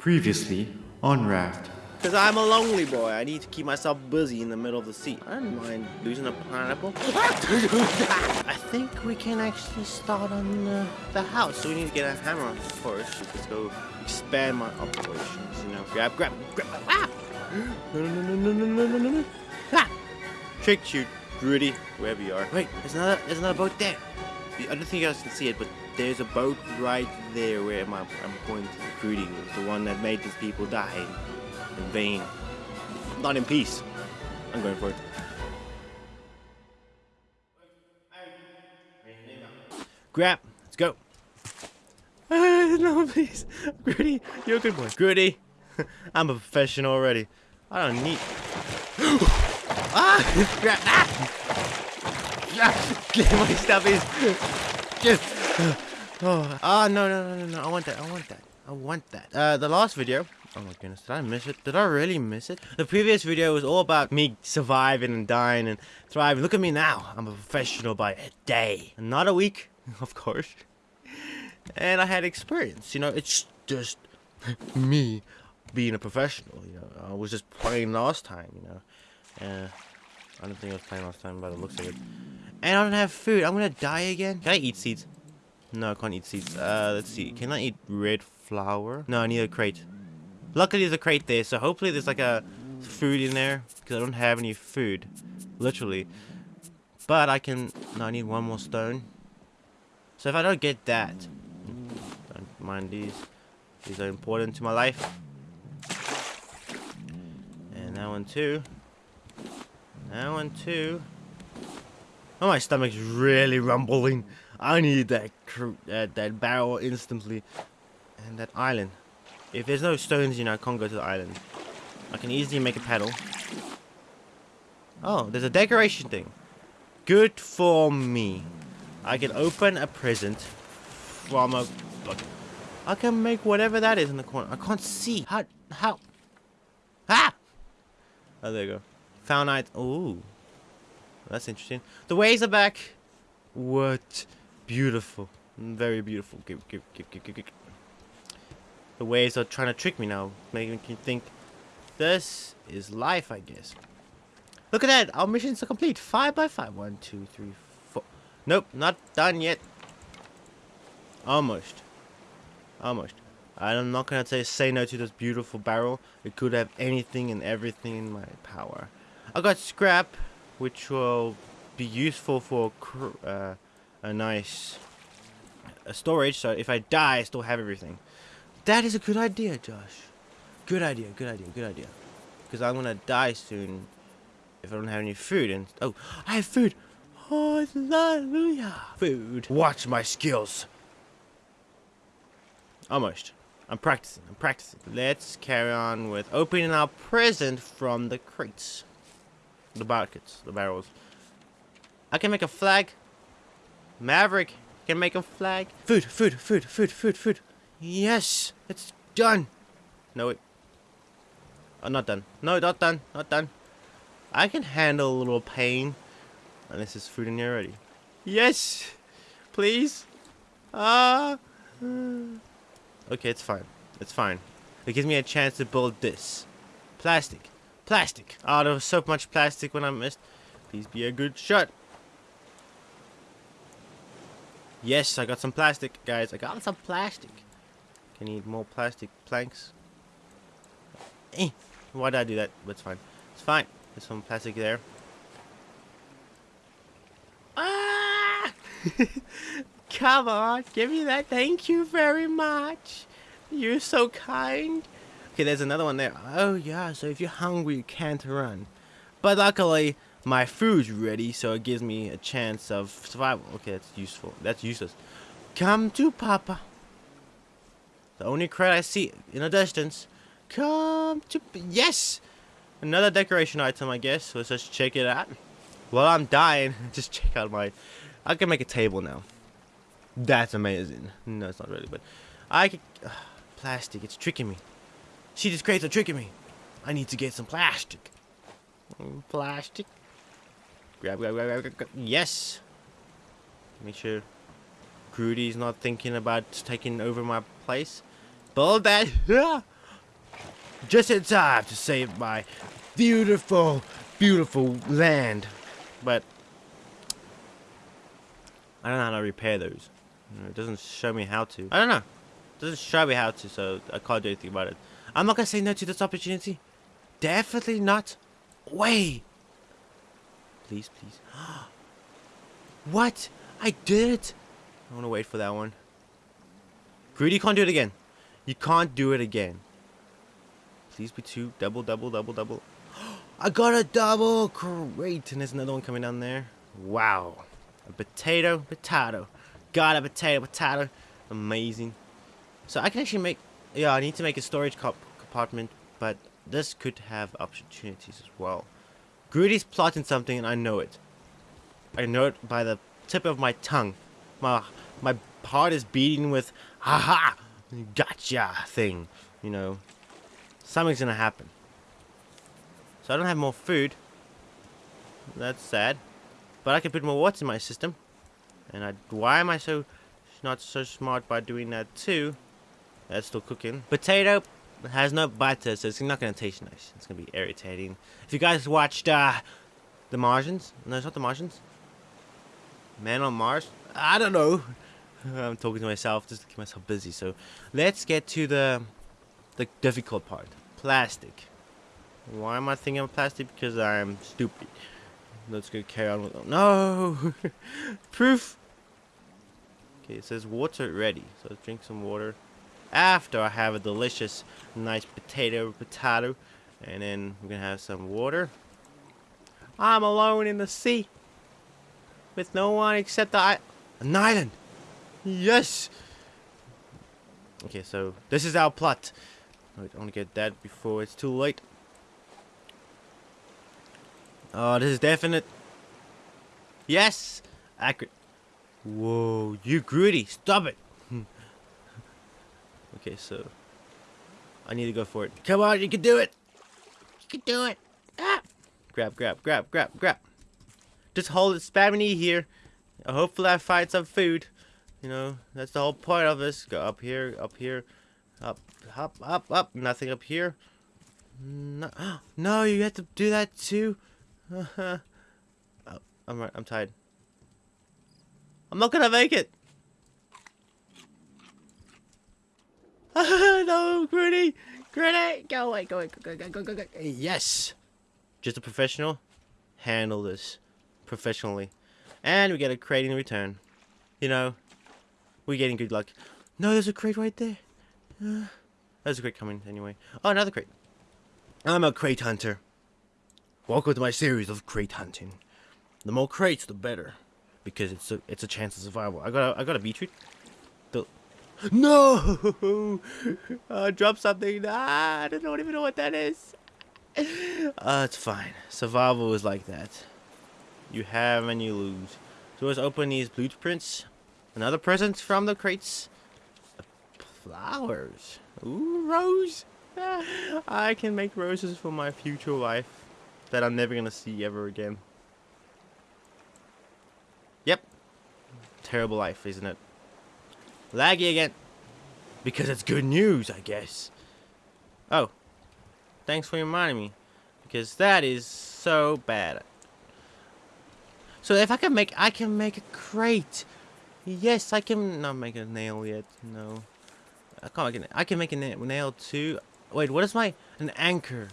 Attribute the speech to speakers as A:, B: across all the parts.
A: Previously on Raft.
B: Because I'm a lonely boy. I need to keep myself busy in the middle of the sea. I don't mind losing a pineapple. I think we can actually start on uh, the house. So we need to get a hammer first. Let's go expand my operations. You know, grab, grab, grab. Ah! No, no, no, no, no, no, no, no, no. Ah! Trick shoot, Rudy, wherever you are. Wait, there's another, there's another boat there. I don't think you guys can see it, but there's a boat right there where I'm, I'm pointing. Rudy was the one that made these people die in vain. Not in peace. I'm going for it. Grab. Let's go. No, please. Gritty, you're a good boy. Gritty, I'm a professional already. I don't need... ah! Grab. Ah! Get my stubbies. Get... Oh, ah, no, no, no, no, no. I want that. I want that. I want that. Uh, the last video Oh my goodness, did I miss it? Did I really miss it? The previous video was all about me surviving and dying and thriving. Look at me now. I'm a professional by a day. Not a week, of course. And I had experience. You know, it's just me being a professional. You know, I was just playing last time, you know. Uh, I don't think I was playing last time but the looks of it. And I don't have food. I'm gonna die again. Can I eat seeds? No, I can't eat seeds. Uh, let's see. Can I eat red flour? No, I need a crate. Luckily there's a crate there, so hopefully there's like a food in there. Because I don't have any food. Literally. But I can... No, I need one more stone. So if I don't get that... Don't mind these. These are important to my life. And that one too. That one too. Oh, my stomach's really rumbling. I need that, that, barrel instantly. And that island. If there's no stones, you know, I can't go to the island. I can easily make a paddle. Oh, there's a decoration thing. Good for me. I can open a present from a... I can make whatever that is in the corner. I can't see. How? How? Ah! Oh, there you go. Found. Ooh. That's interesting. The waves are back. What? Beautiful. Very beautiful. Give, give, give, give, give, give the waves are trying to trick me now, making me think this is life, I guess. Look at that, our missions are complete. Five by five. One, two, three, four. Nope, not done yet. Almost. Almost. I'm not gonna say say no to this beautiful barrel. It could have anything and everything in my power. I got scrap, which will be useful for uh, a nice uh, storage. So if I die, I still have everything. That is a good idea, Josh. Good idea, good idea, good idea. Because I'm gonna die soon if I don't have any food. And oh, I have food. Oh, hallelujah. Food. Watch my skills. Almost. I'm practicing. I'm practicing. Let's carry on with opening our present from the crates. The buckets. The barrels. I can make a flag. Maverick can make a flag. Food, food, food, food, food, food. Yes, it's done. No, it. Oh, not done. No, not done. Not done. I can handle a little pain. Unless there's food in here already. Yes! Please! Ah! Okay, it's fine. It's fine. It gives me a chance to build this. Plastic. Plastic. Oh, there was so much plastic when I missed. Please be a good shot. Yes, I got some plastic, guys. I got some plastic. I need more plastic planks. Eh, why did I do that? It's fine. It's fine. There's some plastic there. Ah! Come on, give me that. Thank you very much. You're so kind. Okay, there's another one there. Oh yeah, so if you're hungry, you can't run. But luckily, my food's ready, so it gives me a chance of survival. Okay, that's useful. That's useless. Come to Papa. The only crate I see in the distance. Come to... Yes! Another decoration item, I guess. Let's just check it out. While I'm dying, just check out my... I can make a table now. That's amazing. No, it's not really, but... I can... Uh, plastic, it's tricking me. See, these crates are tricking me. I need to get some plastic. Plastic. Grab, grab, grab, grab, grab. Yes! Make sure Grudy's not thinking about taking over my place. Build that. just in time to save my beautiful, beautiful land. But I don't know how to repair those. It doesn't show me how to. I don't know. It doesn't show me how to, so I can't do anything about it. I'm not gonna say no to this opportunity. Definitely not. Way. Please, please. what? I did it. I want to wait for that one. Greedy you can't do it again. You can't do it again. Please be two. Double, double, double, double. I got a double. Great. And there's another one coming down there. Wow. A potato, potato. Got a potato, potato. Amazing. So I can actually make... Yeah, I need to make a storage comp compartment. But this could have opportunities as well. Greedy's plotting something and I know it. I know it by the tip of my tongue. My my heart is beating with haha gotcha thing. You know. Something's gonna happen. So I don't have more food. That's sad. But I can put more water in my system. And I why am I so not so smart by doing that too? That's still cooking. Potato has no butter, so it's not gonna taste nice. It's gonna be irritating. If you guys watched uh The Martians? No, it's not The Martians. Man on Mars? I don't know. I'm talking to myself just to keep myself busy. So let's get to the the difficult part. Plastic. Why am I thinking of plastic? Because I'm stupid. Let's go carry on with No proof. Okay, it says water ready. So let's drink some water. After I have a delicious, nice potato, potato, and then we're gonna have some water. I'm alone in the sea with no one except the an island. Yes. Okay, so this is our plot. I want to get that before it's too late. Oh, this is definite. Yes, accurate. Whoa, you greedy! Stop it. Okay, so I need to go for it. Come on, you can do it. You can do it. Ah. Grab, grab, grab, grab, grab. Just hold it, spam an E here. Hopefully I find some food. You know, that's the whole point of this. Go up here, up here, up, up, up, up. Nothing up here. No, no you have to do that too. oh, I'm. I'm tired. I'm not gonna make it. no, Gritty, Gritty, go away, go away, go, go, go, go, go. Yes, just a professional. Handle this professionally, and we get a crate in return. You know, we're getting good luck. No, there's a crate right there. Uh, there's a crate coming anyway. Oh, another crate. I'm a crate hunter. Welcome to my series of crate hunting. The more crates, the better, because it's a it's a chance of survival. I got a, I got a beetroot. No, uh, drop something. Ah, I don't even know what that is. Uh, it's fine. Survival is like that. You have and you lose. So let's open these blueprints. Another present from the crates. Flowers. Ooh, rose. I can make roses for my future life that I'm never gonna see ever again. Yep. Terrible life, isn't it? Laggy again. Because it's good news, I guess. Oh. Thanks for reminding me. Because that is so bad. So if I can make, I can make a crate. Yes, I can not make a nail yet. No. I can't make a, I can make a nail too. Wait, what is my, an anchor?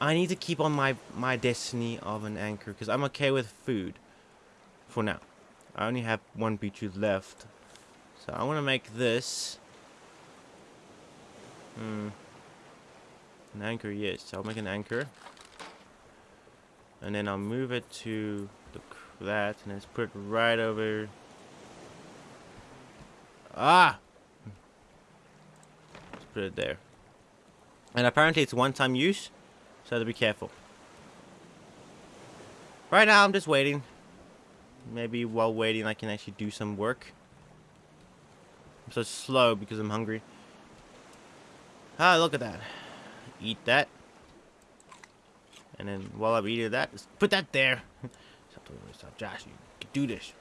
B: I need to keep on my, my destiny of an anchor because I'm okay with food. For now. I only have one beetroot left. So I want to make this. Hmm. An anchor, yes. So I'll make an anchor. And then I'll move it to the, that. And let's put it right over. Ah! Let's put it there. And apparently it's one-time use. So to be careful. Right now I'm just waiting. Maybe while waiting I can actually do some work. I'm so slow because I'm hungry. Ah, look at that. Eat that. And then while I'm eating that, put that there. Stop talking myself. Josh, you can do this.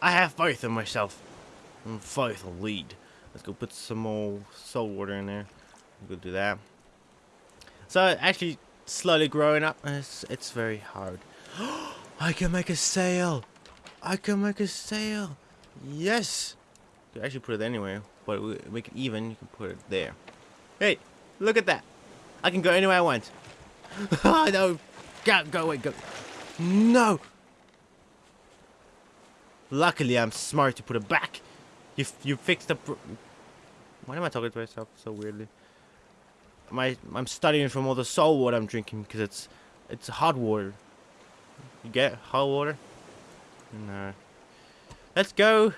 B: I have faith in myself. And faith will lead. Let's go put some more salt water in there. We'll do that. So actually, slowly growing up, it's, it's very hard. I can make a sail. I can make a sail. Yes. You actually put it anywhere, but we make it even. You can put it there. Hey, look at that. I can go anywhere I want. oh no, go, go away, go. No. Luckily, I'm smart to put it back. You you fixed the. Why am I talking to myself so weirdly? My I'm studying from all the salt water I'm drinking because it's it's hot water. You get hot water? No. Let's go.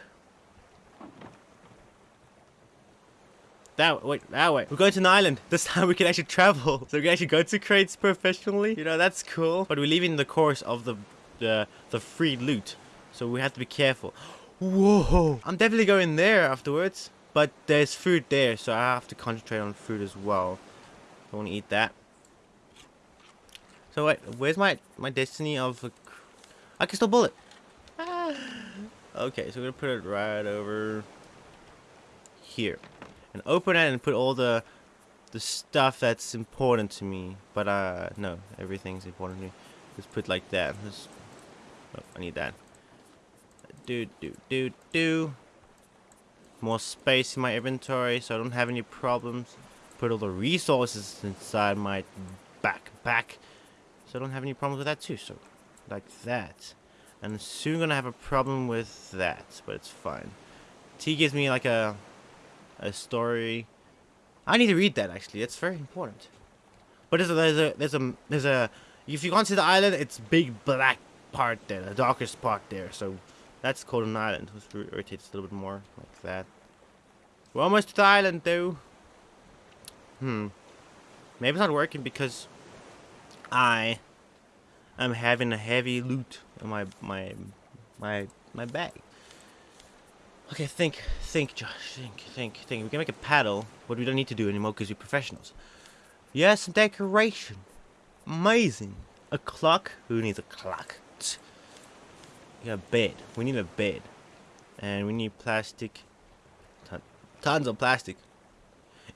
B: That wait, that way. We're going to an island. This time we can actually travel. So we can actually go to crates professionally. You know, that's cool. But we're leaving the course of the the the free loot. So we have to be careful. Whoa! I'm definitely going there afterwards. But there's food there, so I have to concentrate on food as well. I want to eat that. So wait, where's my my destiny of? I can still bullet. Okay, so we're gonna put it right over here, and open it and put all the the stuff that's important to me. But uh, no, everything's important to me. Let's put like that. Let's, oh, I need that. Do do do do. More space in my inventory, so I don't have any problems. Put all the resources inside my backpack, so I don't have any problems with that too. So, like that. And soon gonna have a problem with that, but it's fine. T gives me like a a story. I need to read that actually. It's very important. But there's a there's a there's a there's a if you go onto the island, it's big black part there, the darkest part there. So that's called an island. Let's rotate a little bit more like that. We're almost to the island though. Hmm. Maybe it's not working because I am having a heavy loot in my my my my bag. Okay, think, think, Josh, think, think, think. We can make a paddle, but we don't need to do anymore because we're professionals. Yes, decoration. Amazing. A clock. Who needs a clock? Yeah, a bed. We need a bed. And we need plastic. Ton tons of plastic.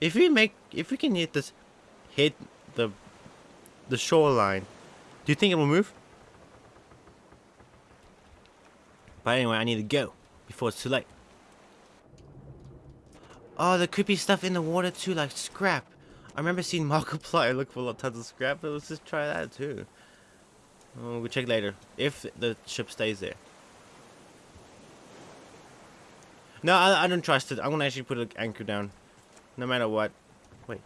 B: If we make, if we can hit this, hit the, the shoreline, do you think it will move? But anyway, I need to go before it's too late. Oh, could be stuff in the water too, like scrap. I remember seeing Markiplier look for tons of scrap, but let's just try that too. Oh, we'll check later, if the ship stays there. No, I, I don't trust it. I'm gonna actually put an anchor down. No matter what. Wait.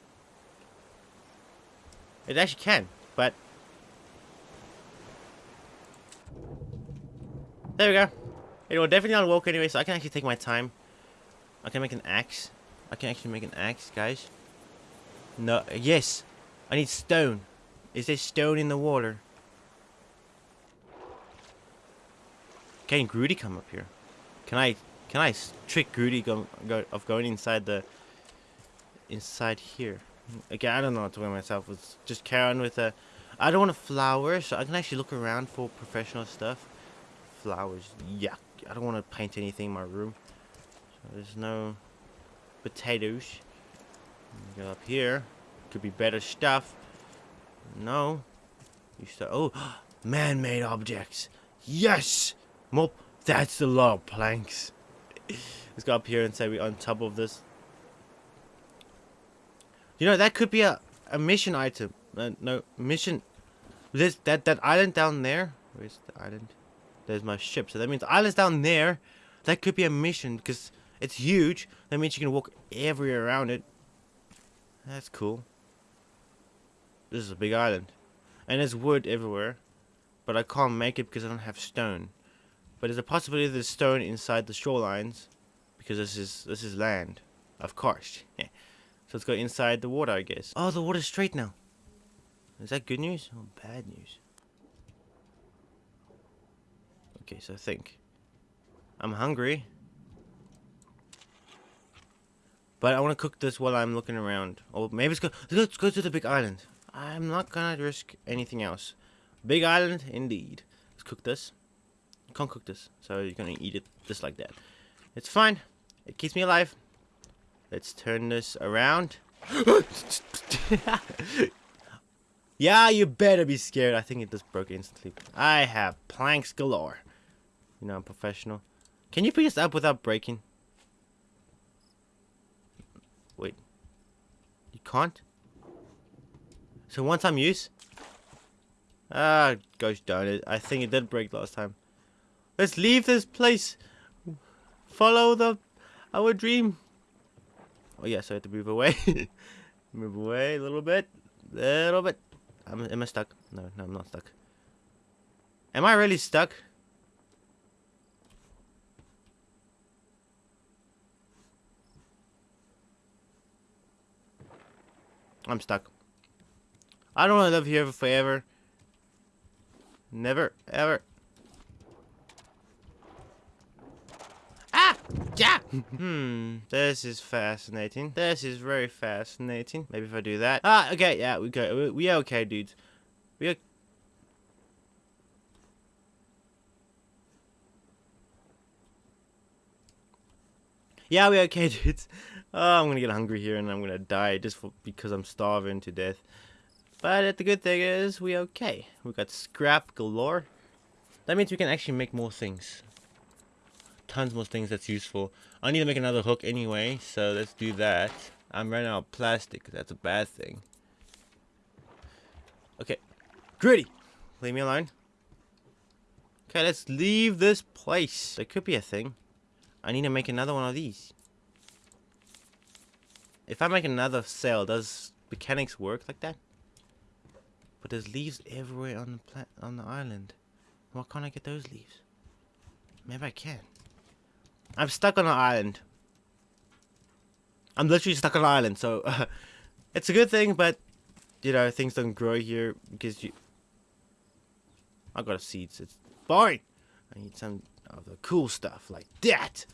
B: It actually can, but... There we go. It will definitely not work anyway, so I can actually take my time. I can make an axe. I can actually make an axe, guys. No, yes. I need stone. Is there stone in the water? Can Groody come up here? Can I can I trick Groody go, go, of going inside the inside here? Okay, I don't know what to wear myself. Let's just carry on with a. I don't want a flower, so I can actually look around for professional stuff. Flowers, yuck. I don't want to paint anything in my room. So there's no potatoes. Go up here. Could be better stuff. No. You start. Oh, man-made objects. Yes. More. That's the lot of planks. Let's go up here and say we're on top of this. You know that could be a a mission item. Uh, no mission. This that that island down there. Where's the island? There's my ship. So that means island's down there. That could be a mission because it's huge. That means you can walk everywhere around it. That's cool. This is a big island. And there's wood everywhere. But I can't make it because I don't have stone. But there's a possibility there's stone inside the shorelines. Because this is this is land. Of course. Yeah. So let's go inside the water, I guess. Oh, the water's straight now. Is that good news or bad news? Okay, so think. I'm hungry. But I want to cook this while I'm looking around. Or maybe let's go, let's go to the big island. I'm not gonna risk anything else. Big island, indeed. Let's cook this. You can't cook this, so you're gonna eat it just like that. It's fine. It keeps me alive. Let's turn this around. yeah, you better be scared. I think it just broke instantly. I have planks galore. You know, I'm professional. Can you pick this up without breaking? Wait. You can't? So one time use? Ah, gosh darn it. I think it did break last time. Let's leave this place. Follow the our dream. Oh yeah, so I have to move away. move away a little bit. Little bit. am am I stuck? No, no, I'm not stuck. Am I really stuck? I'm stuck. I don't want to live here forever. Never, ever. Ah! Yeah! hmm, this is fascinating. This is very fascinating. Maybe if I do that. Ah, okay, yeah, we go. We, we okay, dudes. We are Yeah, we are okay, dudes. Oh, I'm gonna get hungry here and I'm gonna die just for, because I'm starving to death. But the good thing is, we okay. We got scrap galore. That means we can actually make more things. Tons more things that's useful. I need to make another hook anyway, so let's do that. I'm running out of plastic, that's a bad thing. Okay. Gritty! Leave me alone. Okay, let's leave this place. There could be a thing. I need to make another one of these. If I make another cell, does mechanics work like that? But there's leaves everywhere on the pla on the island. Why can't I get those leaves? Maybe I can. I'm stuck on an island. I'm literally stuck on an island, so uh, it's a good thing, but you know things don't grow here because you. I got seeds. It's boring. I need some of the cool stuff like that.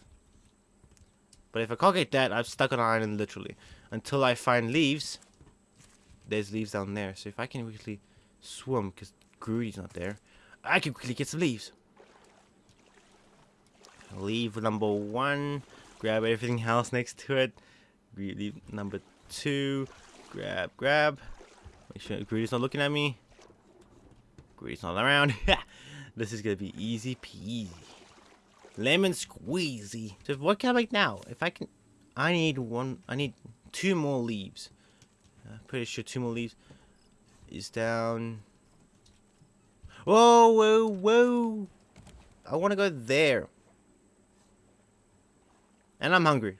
B: But if I can't get that, I'm stuck on an island literally. Until I find leaves. There's leaves down there. So if I can quickly swim, because Grudy's not there, I can quickly get some leaves. Leave number one. Grab everything else next to it. Leave number two. Grab, grab. Make sure Grudy's not looking at me. Grudy's not around. this is going to be easy peasy. Lemon squeezy. So what can I make now? If I can, I need one. I need two more leaves. I'm pretty sure two more leaves is down. Whoa, whoa, whoa! I want to go there. And I'm hungry.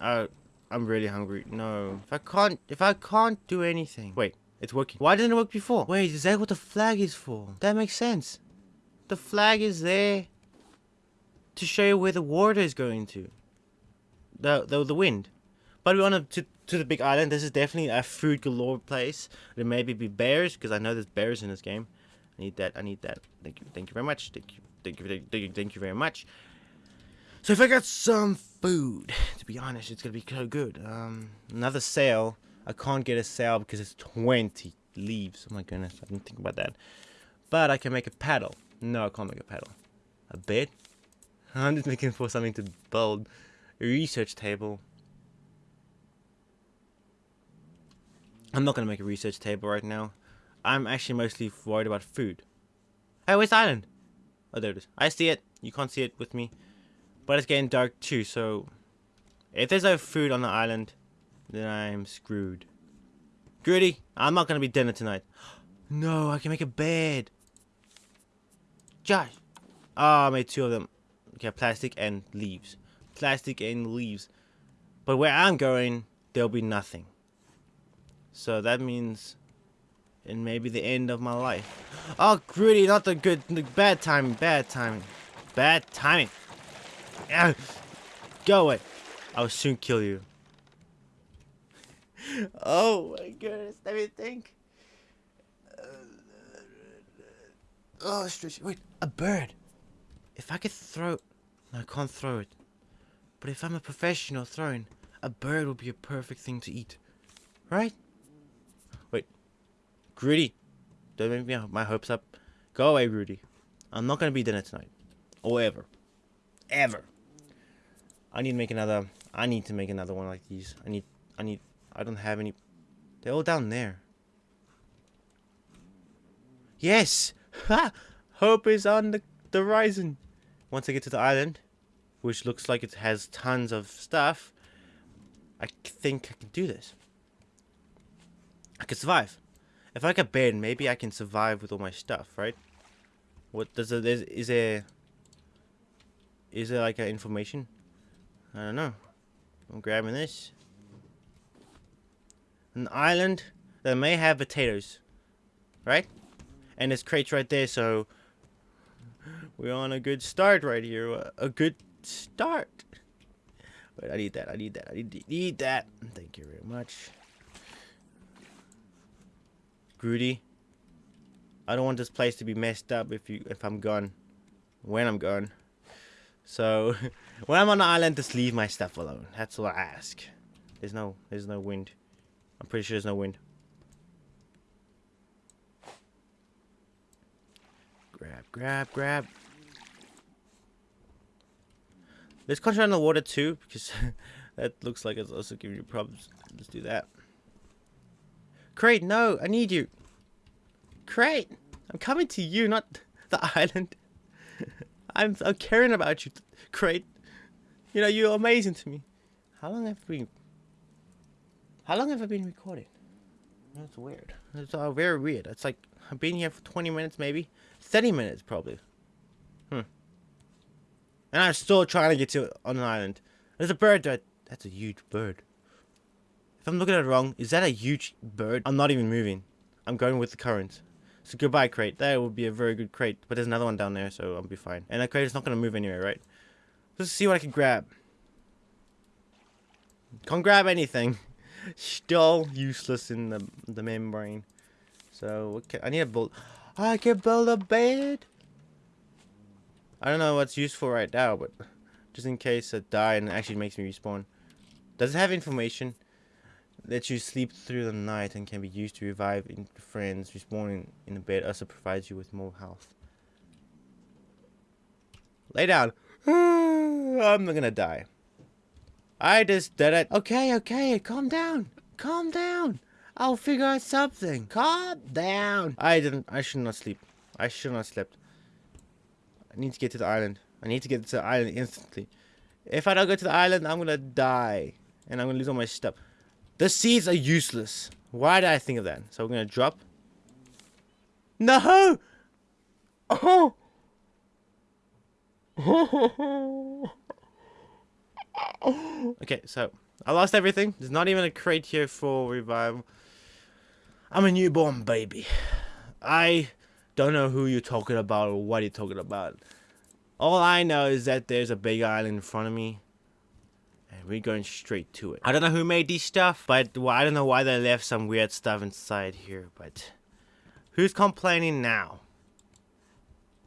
B: Uh, I'm really hungry. No, if I can't, if I can't do anything. Wait, it's working. Why didn't it work before? Wait, is that what the flag is for? That makes sense. The flag is there to show you where the water is going to. The the, the wind. But we want to, to the big island. This is definitely a food galore place. There may be bears because I know there's bears in this game. I need that. I need that. Thank you. Thank you very much. Thank you. Thank you. Thank you. Thank you very much. So if I got some food, to be honest, it's gonna be so good. Um, another sail. I can't get a sail because it's 20 leaves. Oh my goodness, I didn't think about that. But I can make a paddle. No, I can't make a paddle. A bed? I'm just looking for something to build. A research table. I'm not going to make a research table right now. I'm actually mostly worried about food. Hey, where's island? Oh, there it is. I see it. You can't see it with me. But it's getting dark too, so... If there's no food on the island, then I'm screwed. Grudy, I'm not going to be dinner tonight. No, I can make a bed. Josh. Oh, I made two of them. Okay, plastic and leaves. Plastic and leaves. But where I'm going, there'll be nothing. So that means it may be the end of my life. Oh, Grudy, not the good, the bad timing, bad timing. Bad timing. Ah, go away. I'll soon kill you. oh my goodness, let me think. Oh, stretch. Wait, a bird. If I could throw... No, I can't throw it. But if I'm a professional throwing, a bird would be a perfect thing to eat. Right? Wait. Grudy. Don't make me my hopes up. Go away, Grudy. I'm not going to be dinner tonight. Or ever. Ever. I need to make another... I need to make another one like these. I need, I need, I don't have any. They're all down there. Yes! Ha! Hope is on the, the horizon. Once I get to the island, which looks like it has tons of stuff, I think I can do this. I can survive. If I get bed, maybe I can survive with all my stuff, right? What does it is is there is there like an information? I don't know. I'm grabbing this. An island that may have potatoes. Right? And there's crates right there, so we're on a good start right here. A good start. Wait, I need that. I need that. I need, need that. Thank you very much. Groody. I don't want this place to be messed up if you if I'm gone. When I'm gone. So when I'm on the island just leave my stuff alone. That's all I ask. There's no there's no wind. I'm pretty sure there's no wind. Grab, grab, grab. Let's concentrate on the water too, because that looks like it's also giving you problems. Let's do that. Crate, no, I need you. Crate, I'm coming to you, not the island. I'm, I'm caring about you, Crate. You know, you're amazing to me. How long have we... How long have I been recording? That's weird. It's uh, very weird. It's like, I've been here for 20 minutes, maybe. 30 minutes, probably. Hmm. And I'm still trying to get to on an island. There's a bird that... That's a huge bird. If I'm looking at it wrong, is that a huge bird? I'm not even moving. I'm going with the current. So goodbye crate. That would be a very good crate. But there's another one down there, so I'll be fine. And that crate is not going to move anyway, right? Let's see what I can grab. Can't grab anything. Still useless in the the membrane. So okay, I need a build. I can build a bed. I don't know what's useful right now, but just in case I die and it actually makes me respawn. Does it have information? That you sleep through the night and can be used to revive friends respawning in the bed. Also provides you with more health. Lay down. I'm not gonna die. I just did it. Okay, okay, calm down. Calm down. I'll figure out something. Calm down. I didn't. I should not sleep. I should not slept. I need to get to the island. I need to get to the island instantly. If I don't go to the island, I'm gonna die. And I'm gonna lose all my stuff. The seeds are useless. Why did I think of that? So we're gonna drop. No! Oh! okay, so I lost everything. There's not even a crate here for revival. I'm a newborn baby. I don't know who you're talking about or what you're talking about. All I know is that there's a big island in front of me And we're going straight to it. I don't know who made these stuff, but well, I don't know why they left some weird stuff inside here, but who's complaining now?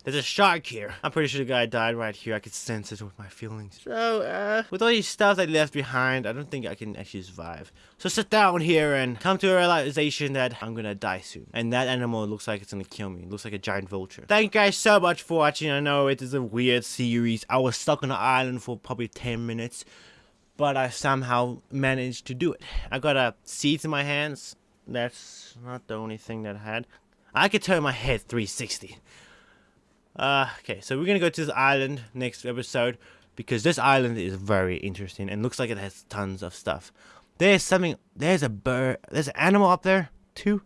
B: There's a shark here. I'm pretty sure the guy died right here. I could sense it with my feelings. So, uh, with all these stuff I left behind, I don't think I can actually survive. So sit down here and come to a realization that I'm gonna die soon. And that animal looks like it's gonna kill me. It looks like a giant vulture. Thank you guys so much for watching. I know it is a weird series. I was stuck on an island for probably 10 minutes but I somehow managed to do it. I got a seat in my hands. That's not the only thing that I had. I could turn my head 360. Uh, okay, so we're gonna go to this island next episode because this island is very interesting and looks like it has tons of stuff. There's something. There's a bird. There's an animal up there too.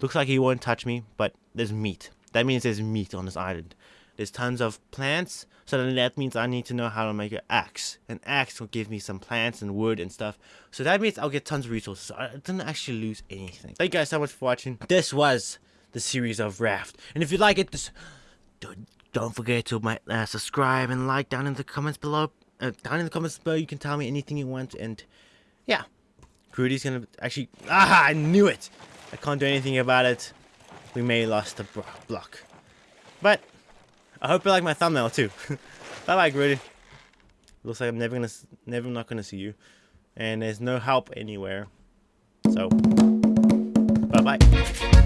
B: Looks like he won't touch me, but there's meat. That means there's meat on this island. There's tons of plants, so then that means I need to know how to make an axe. An axe will give me some plants and wood and stuff. So that means I'll get tons of resources. I didn't actually lose anything. Thank you guys so much for watching. This was the series of Raft. And if you like it, this, don't, don't forget to my, uh, subscribe and like down in the comments below. Uh, down in the comments below, you can tell me anything you want. And yeah, Grudy's gonna actually... Ah, I knew it! I can't do anything about it. We may lost the block. But I hope you like my thumbnail too. bye bye, Grudy. Looks like I'm never gonna, never not gonna see you, and there's no help anywhere. So, bye bye.